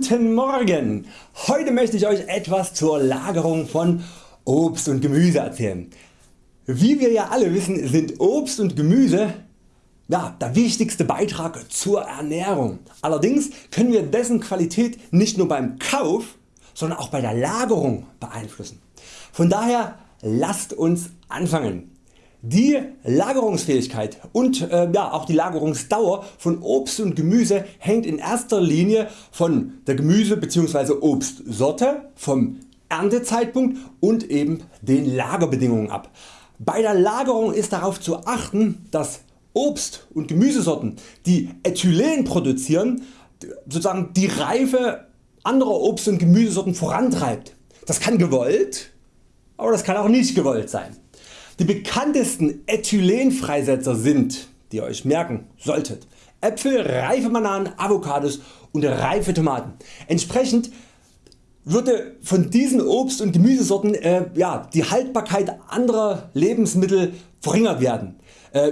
Guten Morgen! Heute möchte ich Euch etwas zur Lagerung von Obst und Gemüse erzählen. Wie wir ja alle wissen sind Obst und Gemüse ja, der wichtigste Beitrag zur Ernährung. Allerdings können wir dessen Qualität nicht nur beim Kauf, sondern auch bei der Lagerung beeinflussen. Von daher lasst uns anfangen. Die Lagerungsfähigkeit und äh, ja, auch die Lagerungsdauer von Obst und Gemüse hängt in erster Linie von der Gemüse bzw. Obstsorte, vom Erntezeitpunkt und eben den Lagerbedingungen ab. Bei der Lagerung ist darauf zu achten, dass Obst und Gemüsesorten die Ethylen produzieren, sozusagen die Reife anderer Obst und Gemüsesorten vorantreibt. Das kann gewollt, aber das kann auch nicht gewollt sein. Die bekanntesten Ethylenfreisetzer sind, die ihr Euch merken solltet, Äpfel, reife Bananen, Avocados und reife Tomaten. Entsprechend würde von diesen Obst- und Gemüsesorten äh, ja, die Haltbarkeit anderer Lebensmittel verringert werden,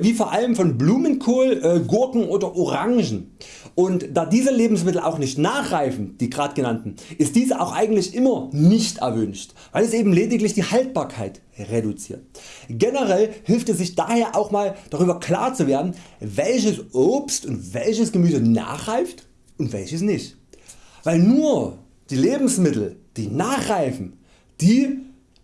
wie vor allem von Blumenkohl, äh, Gurken oder Orangen. Und da diese Lebensmittel auch nicht nachreifen, die gerade genannten, ist diese auch eigentlich immer nicht erwünscht, weil es eben lediglich die Haltbarkeit reduziert. Generell hilft es sich daher auch mal darüber klar zu werden, welches Obst und welches Gemüse nachreift und welches nicht. Weil nur die Lebensmittel die nachreifen, die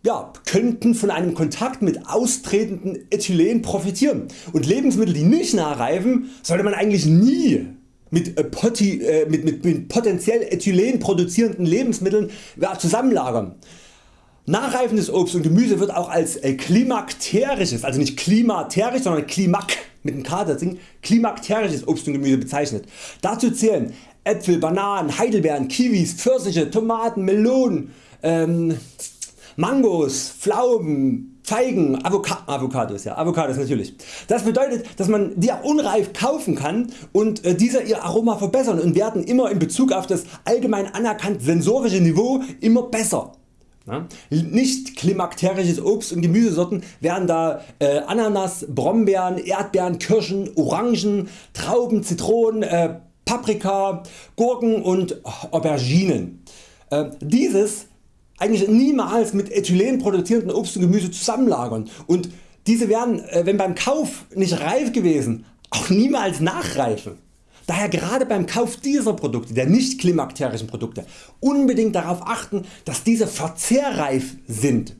ja, könnten von einem Kontakt mit austretenden Ethylen profitieren und Lebensmittel die nicht nachreifen sollte man eigentlich nie mit, äh, Poti, äh, mit, mit, mit potenziell Ethylen produzierenden Lebensmitteln ja, zusammenlagern. Nachreifendes Obst und Gemüse wird auch als äh, klimakterisches, also nicht klimaterisch, sondern klimak mit dem K klimakterisches Obst und Gemüse bezeichnet. Dazu zählen Äpfel, Bananen, Heidelbeeren, Kiwis, Pfirsiche, Tomaten, Melonen, ähm, Mangos, Pflaumen, Feigen, Avoca Avocados, ja, Avocados natürlich. Das bedeutet dass man die unreif kaufen kann und äh, diese ihr Aroma verbessern und werden immer in Bezug auf das allgemein anerkannt sensorische Niveau immer besser. Ja? Nicht klimakterisches Obst und Gemüsesorten wären da äh, Ananas, Brombeeren, Erdbeeren, Kirschen, Orangen, Trauben, Zitronen, äh, Paprika, Gurken und Auberginen. Äh, dieses eigentlich niemals mit Ethylen produzierenden Obst und Gemüse zusammenlagern und diese werden äh, wenn beim Kauf nicht reif gewesen auch niemals nachreifen. Daher gerade beim Kauf dieser Produkte, der nicht klimakterischen Produkte, unbedingt darauf achten dass diese verzehrreif sind.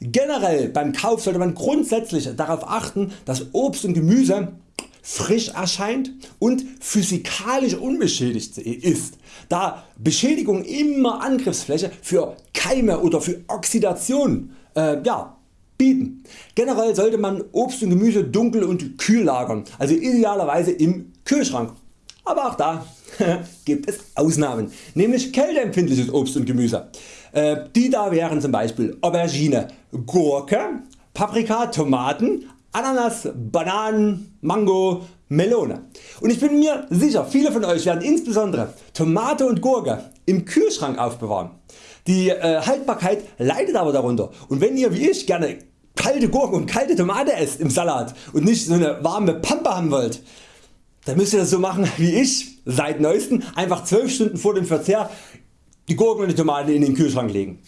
Generell beim Kauf sollte man grundsätzlich darauf achten dass Obst und Gemüse frisch erscheint und physikalisch unbeschädigt ist, da Beschädigung immer Angriffsfläche für Keime oder für Oxidation äh, ja, bieten. Generell sollte man Obst und Gemüse dunkel und kühl lagern, also idealerweise im Kühlschrank. Aber auch da gibt es Ausnahmen, nämlich kälteempfindliches Obst und Gemüse. Äh, die da wären zum Beispiel Aubergine, Gurke, Paprika, Tomaten, Ananas, Bananen, Mango, Melone. Und ich bin mir sicher viele von Euch werden insbesondere Tomate und Gurke im Kühlschrank aufbewahren. Die äh, Haltbarkeit leidet aber darunter und wenn ihr wie ich gerne kalte Gurken und kalte Tomate esst im Salat und nicht so eine warme Pampe haben wollt, dann müsst ihr das so machen wie ich seit neuestem einfach 12 Stunden vor dem Verzehr die Gurken und die Tomate in den Kühlschrank legen.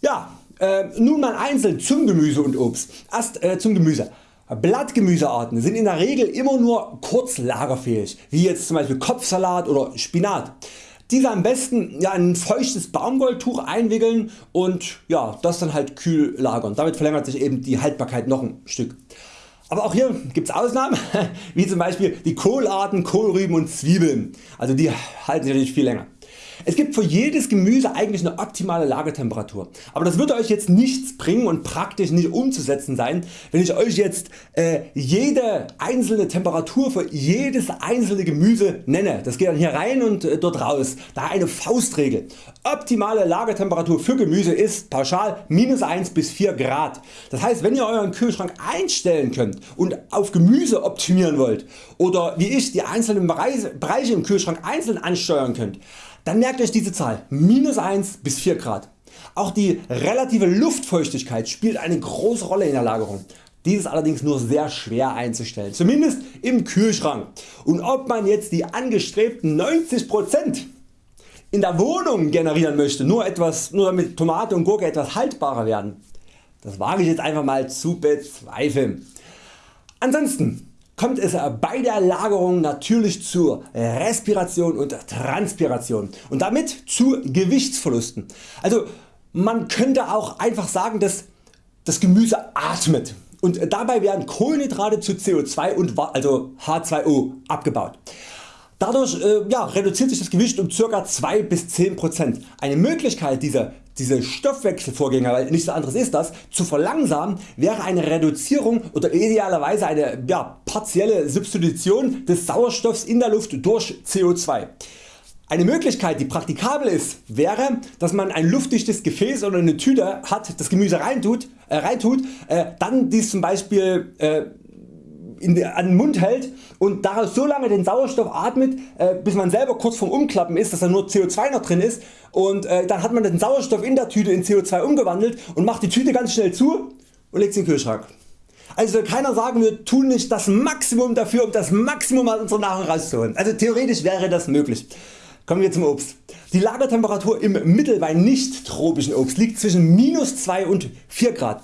Ja, äh, nun mal einzeln zum Gemüse und Obst. Erst äh, zum Gemüse. Blattgemüsearten sind in der Regel immer nur kurz lagerfähig, wie jetzt zum Beispiel Kopfsalat oder Spinat. Diese am besten ja, in ein feuchtes Baumwolltuch einwickeln und ja, das dann halt kühl lagern. Damit verlängert sich eben die Haltbarkeit noch ein Stück. Aber auch hier gibt es Ausnahmen, wie zum Beispiel die Kohlarten, Kohlrüben und Zwiebeln. Also die halten sich natürlich viel länger. Es gibt für jedes Gemüse eigentlich eine optimale Lagertemperatur, aber das würde Euch jetzt nichts bringen und praktisch nicht umzusetzen sein, wenn ich Euch jetzt äh, jede einzelne Temperatur für jedes einzelne Gemüse nenne. Das geht dann hier rein und äh, dort raus. Da eine Faustregel. Optimale Lagertemperatur für Gemüse ist pauschal minus 1 bis 4 Grad. Das heißt wenn ihr Euren Kühlschrank einstellen könnt und auf Gemüse optimieren wollt oder wie ich die einzelnen Bereiche im Kühlschrank einzeln ansteuern könnt, dann merkt Euch diese Zahl minus 1 bis 4 Grad. Auch die relative Luftfeuchtigkeit spielt eine große Rolle in der Lagerung. Dies ist allerdings nur sehr schwer einzustellen, zumindest im Kühlschrank. Und ob man jetzt die angestrebten 90% in der Wohnung generieren möchte, nur, etwas, nur damit Tomate und Gurke etwas haltbarer werden, das wage ich jetzt einfach mal zu bezweifeln. Ansonsten kommt es bei der Lagerung natürlich zur Respiration und Transpiration und damit zu Gewichtsverlusten. Also man könnte auch einfach sagen dass das Gemüse atmet und dabei werden Kohlenhydrate zu CO2 und also H2O abgebaut. Dadurch äh, ja, reduziert sich das Gewicht um ca. 2 bis 10%. Eine Möglichkeit diese, diese Stoffwechselvorgänge, weil nichts anderes ist das, zu verlangsamen wäre eine Reduzierung oder idealerweise eine ja, partielle Substitution des Sauerstoffs in der Luft durch CO2. Eine Möglichkeit die praktikabel ist wäre dass man ein luftdichtes Gefäß oder eine Tüte hat das Gemüse reintut, äh, reintut äh, dann dies zum Beispiel äh, in, an den Mund hält und daraus so lange den Sauerstoff atmet äh, bis man selber kurz vorm Umklappen ist dass da nur CO2 noch drin ist und äh, dann hat man den Sauerstoff in der Tüte in CO2 umgewandelt und macht die Tüte ganz schnell zu und legt sie in den Kühlschrank. Also keiner sagen wir tun nicht das Maximum dafür um das Maximum aus unserer Nahrung rauszuholen. Also theoretisch wäre das möglich. Kommen wir zum Obst. Die Lagertemperatur im Mittel bei nicht tropischen Obst liegt zwischen minus 2 und 4 Grad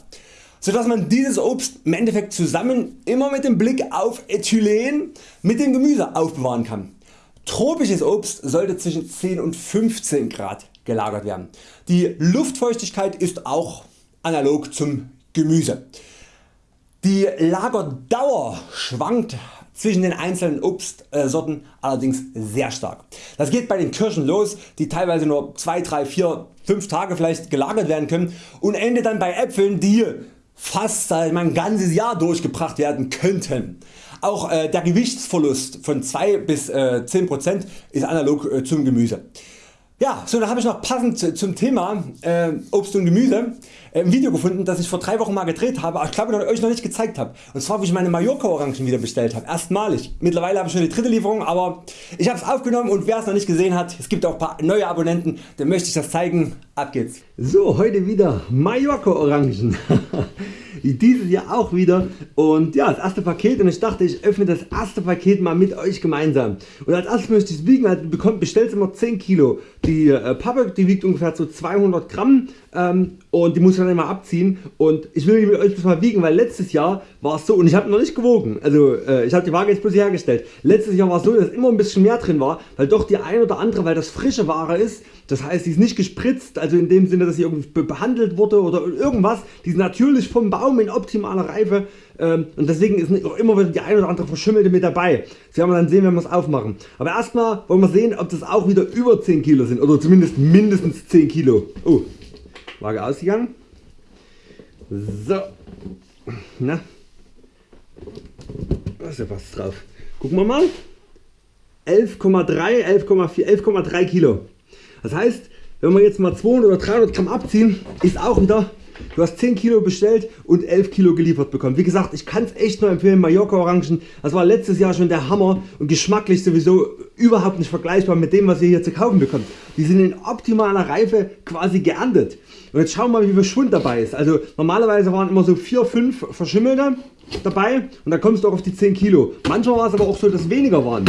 sodass man dieses Obst im Endeffekt zusammen immer mit dem Blick auf Ethylen mit dem Gemüse aufbewahren kann. Tropisches Obst sollte zwischen 10 und 15 Grad gelagert werden. Die Luftfeuchtigkeit ist auch analog zum Gemüse. Die Lagerdauer schwankt zwischen den einzelnen Obstsorten allerdings sehr stark. Das geht bei den Kirschen los die teilweise nur 2, 3, 4, 5 Tage vielleicht gelagert werden können und endet dann bei Äpfeln die fast ein ganzes Jahr durchgebracht werden könnten. Auch äh, der Gewichtsverlust von 2 bis äh, 10% ist analog äh, zum Gemüse. Ja, so, dann habe ich noch passend zum Thema äh, Obst und Gemüse äh, ein Video gefunden das ich vor 3 Wochen mal gedreht habe, aber ich glaube euch noch nicht gezeigt habe. Und zwar wie ich meine Mallorca Orangen wieder bestellt habe. Erstmalig. Mittlerweile habe ich schon die dritte Lieferung, aber ich habe es aufgenommen und wer es noch nicht gesehen hat, es gibt auch ein paar neue Abonnenten, dann möchte ich das zeigen. Ab geht's. So, heute wieder Mallorca Orangen. dieses Jahr auch wieder. Und ja das erste Paket und ich dachte ich öffne das erste Paket mal mit Euch gemeinsam. Und als erstes möchte ich es wiegen, also bekommt bestellt immer 10 Kilo. Die äh, Pappe die wiegt ungefähr so 200 Gramm. Ähm, und die muss ich dann immer abziehen und ich will die mit Euch mal wiegen, weil letztes Jahr war es so und ich habe noch nicht gewogen, also äh, ich habe die Waage jetzt bloß hergestellt. Letztes Jahr war es so, dass immer ein bisschen mehr drin war, weil doch die ein oder andere, weil das frische Ware ist, das heißt, die ist nicht gespritzt, also in dem Sinne, dass sie irgendwie behandelt wurde oder irgendwas. Die ist natürlich vom Baum in optimaler Reife ähm, und deswegen ist immer wieder die ein oder andere verschimmelte mit dabei. Das werden wir dann sehen, wenn wir es aufmachen. Aber erstmal wollen wir sehen, ob das auch wieder über 10 Kilo sind oder zumindest mindestens 10 Kilo. Oh, Waage ausgegangen. So, na, da ist ja was drauf. Gucken wir mal. 11,3, 11,4, 11,3 Kilo. Das heißt wenn wir jetzt mal 200 oder 300 Gramm abziehen ist auch wieder Du hast 10 Kilo bestellt und 11 Kilo geliefert bekommen. Wie gesagt ich kann es echt nur empfehlen Mallorca Orangen. Das war letztes Jahr schon der Hammer und geschmacklich sowieso überhaupt nicht vergleichbar mit dem was ihr hier zu kaufen bekommt. Die sind in optimaler Reife quasi geerntet. Und jetzt schauen wir mal wie viel Schwund dabei ist. Also normalerweise waren immer so 4, 5 verschimmelte dabei und da kommst du auch auf die 10 Kilo. Manchmal war es aber auch so dass weniger waren.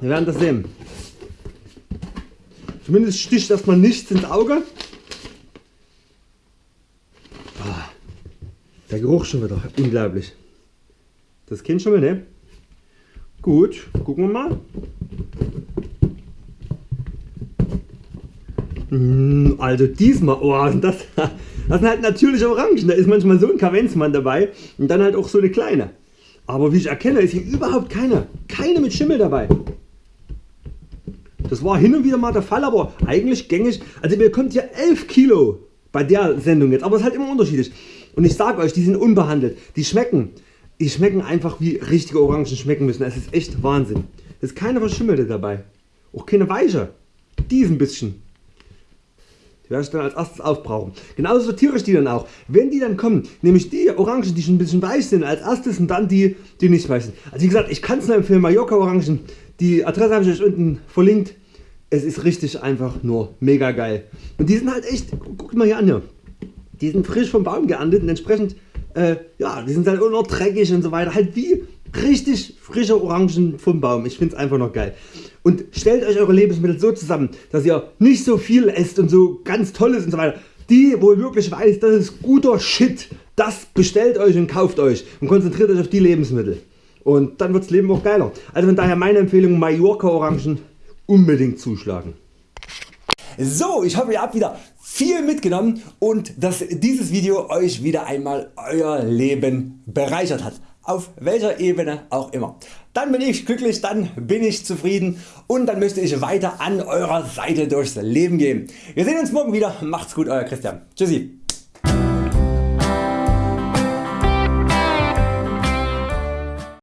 Wir werden das sehen. Zumindest sticht erstmal nichts ins Auge. Der Geruch schon wieder unglaublich. Das kennt schon mal ne? Gut, gucken wir mal. Hm, also diesmal, oh, das, das sind halt natürliche Orangen, da ist manchmal so ein Kavenzmann dabei und dann halt auch so eine kleine. Aber wie ich erkenne ist hier überhaupt keine, keine mit Schimmel dabei. Das war hin und wieder mal der Fall, aber eigentlich gängig. Also ihr bekommt ja 11 Kilo bei der Sendung jetzt, aber es ist halt immer unterschiedlich. Und ich sage Euch, die sind unbehandelt. Die schmecken, die schmecken einfach wie richtige Orangen schmecken müssen. Es ist echt Wahnsinn. Es ist keine verschimmelte dabei. Auch keine weiche. Die ein bisschen. Die werde ich dann als erstes aufbrauchen. Genauso sortiere ich die dann auch. Wenn die dann kommen, nehme ich die Orangen die schon ein bisschen weich sind als erstes und dann die die nicht weich sind. Also wie gesagt ich kann es nur empfehlen Mallorca Orangen. Die Adresse habe ich euch unten verlinkt es ist richtig einfach nur mega geil. Und die sind halt echt, guckt mal hier an hier. Die sind frisch vom Baum geerntet und entsprechend, äh, ja, die sind halt auch noch dreckig und so weiter. Halt wie richtig frische Orangen vom Baum. Ich finde es einfach noch geil. und stellt Euch Eure Lebensmittel so zusammen, dass ihr nicht so viel esst und so ganz tolles und so weiter. Die wo ihr wirklich weiß, das ist guter Shit, das bestellt Euch und kauft Euch und konzentriert Euch auf die Lebensmittel. Und dann wird das Leben auch geiler. Also von daher meine Empfehlung Mallorca Orangen unbedingt zuschlagen. So, ich hoffe ihr habt wieder viel mitgenommen und dass dieses Video Euch wieder einmal Euer Leben bereichert hat. Auf welcher Ebene auch immer. Dann bin ich glücklich, dann bin ich zufrieden und dann möchte ich weiter an Eurer Seite durchs Leben gehen. Wir sehen uns morgen wieder. Macht's gut Euer Christian. Tschüssi.